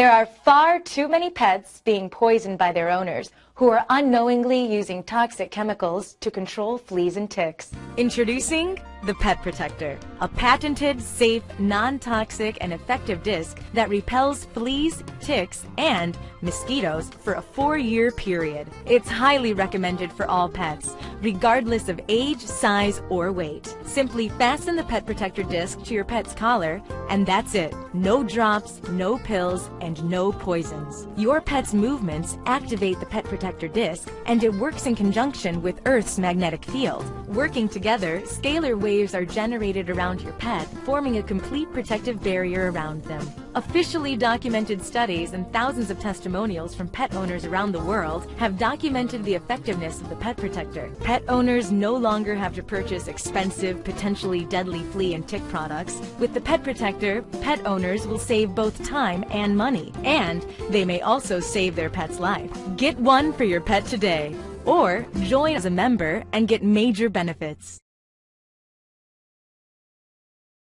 There are far too many pets being poisoned by their owners who are unknowingly using toxic chemicals to control fleas and ticks. Introducing the Pet Protector, a patented, safe, non-toxic, and effective disc that repels fleas, ticks, and mosquitoes for a four-year period. It's highly recommended for all pets, regardless of age, size, or weight. Simply fasten the Pet Protector disc to your pet's collar, and that's it. No drops, no pills, and no poisons. Your pet's movements activate the Pet Protector disc, and it works in conjunction with Earth's magnetic field. Working together, scalar waves are generated around your pet, forming a complete protective barrier around them. Officially documented studies and thousands of testimonials from pet owners around the world have documented the effectiveness of the Pet Protector. Pet owners no longer have to purchase expensive, potentially deadly flea and tick products. With the Pet Protector, pet owners will save both time and money, and they may also save their pet's life. Get one for your pet today, or join as a member and get major benefits.